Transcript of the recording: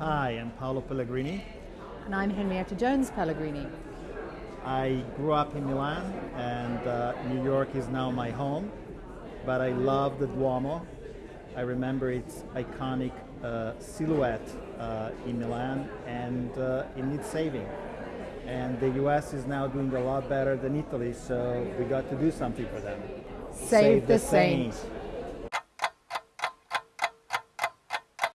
Hi, I'm Paolo Pellegrini. And I'm Henrietta Jones Pellegrini. I grew up in Milan, and uh, New York is now my home. But I love the Duomo. I remember its iconic uh, silhouette uh, in Milan, and uh, it needs saving. And the US is now doing a lot better than Italy, so we got to do something for them. Save, Save the, the saint. saint.